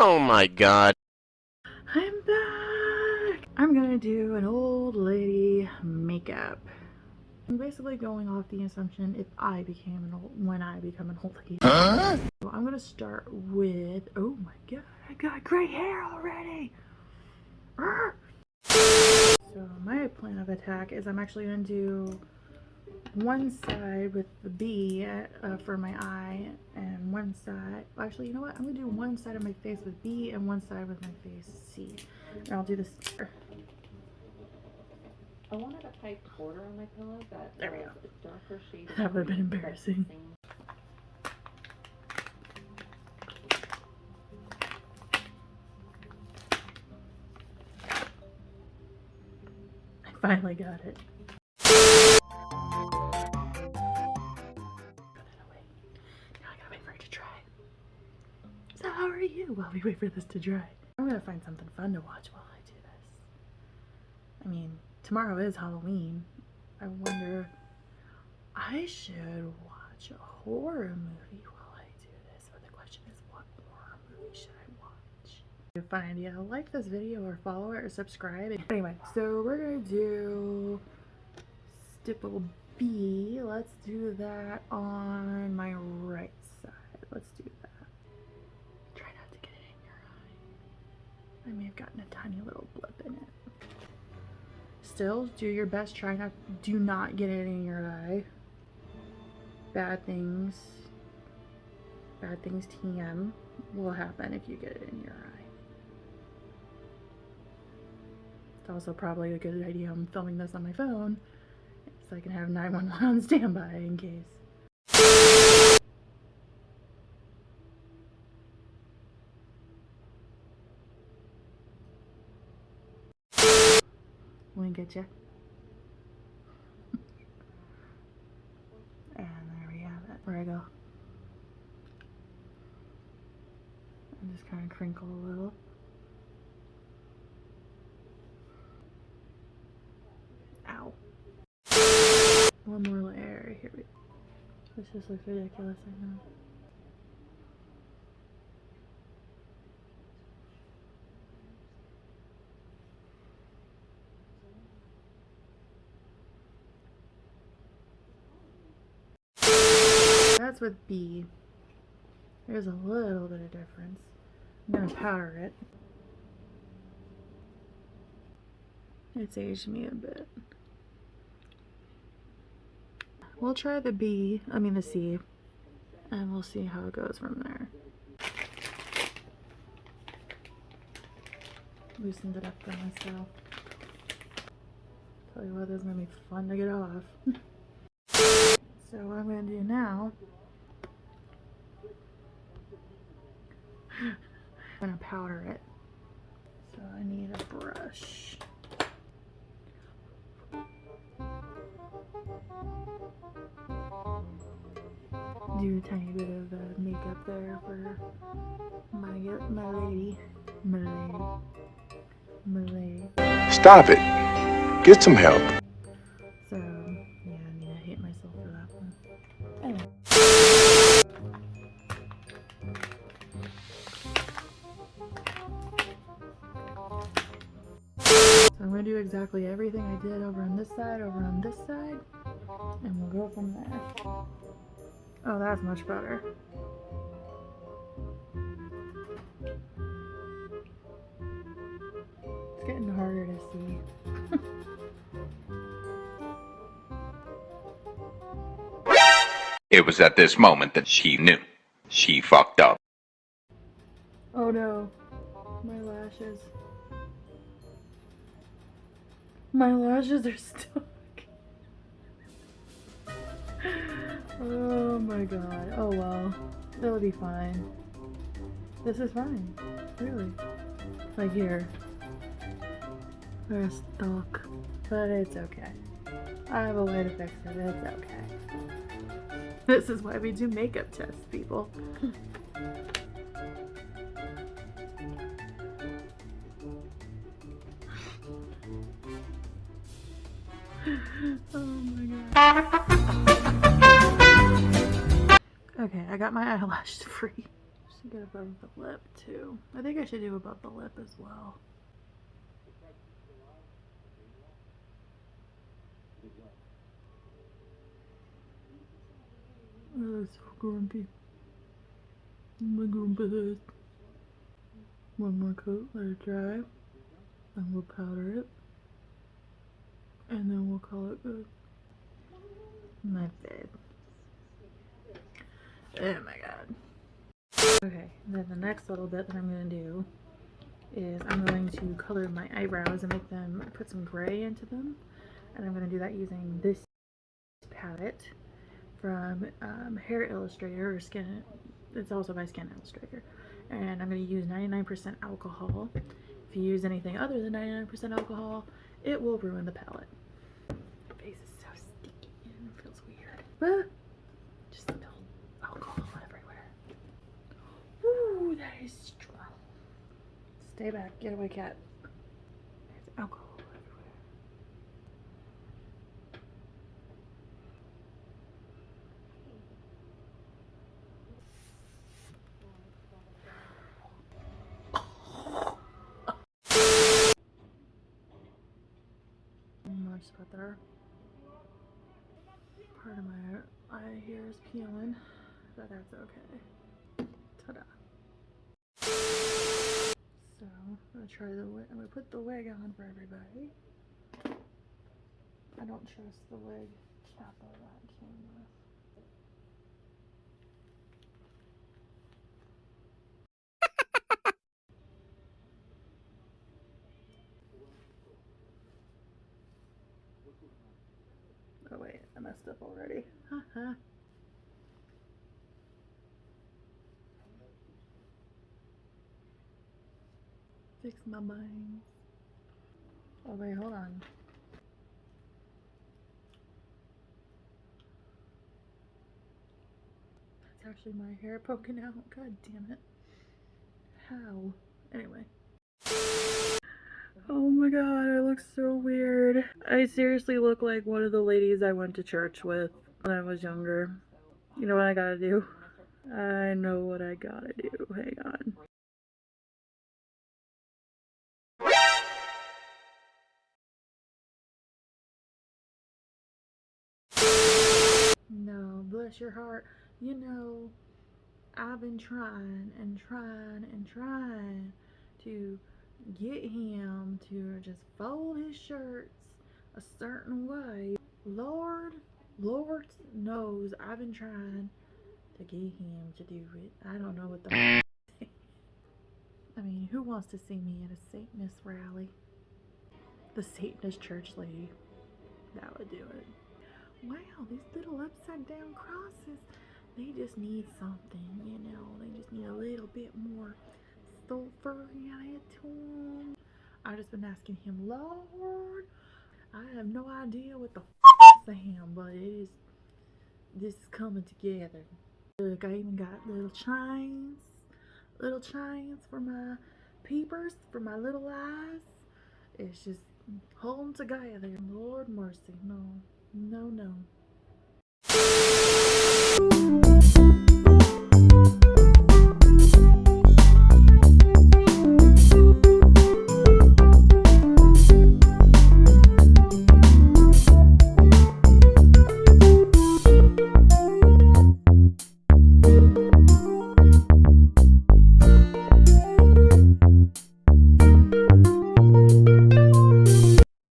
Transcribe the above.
Oh my god. I'm back! I'm gonna do an old lady makeup. I'm basically going off the assumption if I became an old, when I become an old lady. Huh? So I'm gonna start with, oh my god, I got gray hair already! So my plan of attack is I'm actually gonna do one side with the B uh, for my eye and one side. Actually you know what? I'm gonna do one side of my face with B and one side with my face C. And I'll do this here. I wanted a pipe border on my pillow that there we go. darker shade that would have been embarrassing. I finally got it you? While we wait for this to dry. I'm gonna find something fun to watch while I do this. I mean, tomorrow is Halloween. I wonder, I should watch a horror movie while I do this. But the question is, what horror movie should I watch? A fun idea, like this video or follow it or subscribe. Anyway, so we're gonna do stipple B. Let's do that on my right side. Let's do I may have gotten a tiny little blip in it. Still, do your best. Try not, do not get it in your eye. Bad things, bad things TM will happen if you get it in your eye. It's also probably a good idea I'm filming this on my phone so I can have 911 on standby in case. Wink at you. and there we have it. Where I go. And just kind of crinkle a little. Ow. One more layer. Here we go. This just looks ridiculous, I know. That's with B. There's a little bit of difference. I'm going to powder it. It's aged me a bit. We'll try the B, I mean the C, and we'll see how it goes from there. Loosened it up for myself. Tell you what, this is going to be fun to get off. so what I'm going to do now I'm gonna powder it. So I need a brush. Do a tiny bit of uh, makeup there for my my lady, my lady, my lady. Stop it. Get some help. Do exactly everything I did over on this side, over on this side, and we'll go from there. Oh, that's much better. It's getting harder to see. it was at this moment that she knew. She fucked up. Oh no. My lashes. My lashes are stuck. oh my god. Oh well. It'll be fine. This is fine. Really. Like here. They're stuck. But it's okay. I have a way to fix it. It's okay. This is why we do makeup tests, people. Oh my god. Okay, I got my eyelash free. Should get above the lip too. I think I should do above the lip as well. Oh, so grumpy. My grumpy head. One more coat, let it dry. and we'll powder it. And then we'll call it good. My bed. Oh my god. Okay, then the next little bit that I'm going to do is I'm going to color my eyebrows and make them put some gray into them. And I'm going to do that using this palette from um, Hair Illustrator or Skin. It's also by Skin Illustrator. And I'm going to use 99% alcohol. If you use anything other than 99% alcohol, it will ruin the palette. My face is so sticky and it feels weird. Ah, just spilled alcohol everywhere. Ooh, that is strong. Stay back. Get away, cat. There's alcohol everywhere. More spot there. Part of my eye here is peeling, but that's okay. Ta-da. So, I'm gonna try the wig. I'm gonna put the wig on for everybody. I don't trust the wig cap that that came with. Oh wait, I messed up already. Fix my mind. Oh wait, hold on. That's actually my hair poking out. God damn it. How? Anyway. Oh my god, I look so weird. I seriously look like one of the ladies I went to church with when I was younger. You know what I gotta do? I know what I gotta do. Hang on. No, bless your heart. You know, I've been trying and trying and trying to get him to just fold his shirts a certain way. Lord, Lord knows I've been trying to get him to do it. I don't know what the. I mean, who wants to see me at a Satanist rally? The Satanist church lady. That would do it. Wow, these little upside down crosses. They just need something, you know. They just need a little bit more sulfur added to them. I've just been asking him, Lord, I have no idea what the f him, but it is, this is coming together. Look, I even got little chains, little chains for my peepers, for my little eyes. It's just holding together. Lord mercy, no, no, no.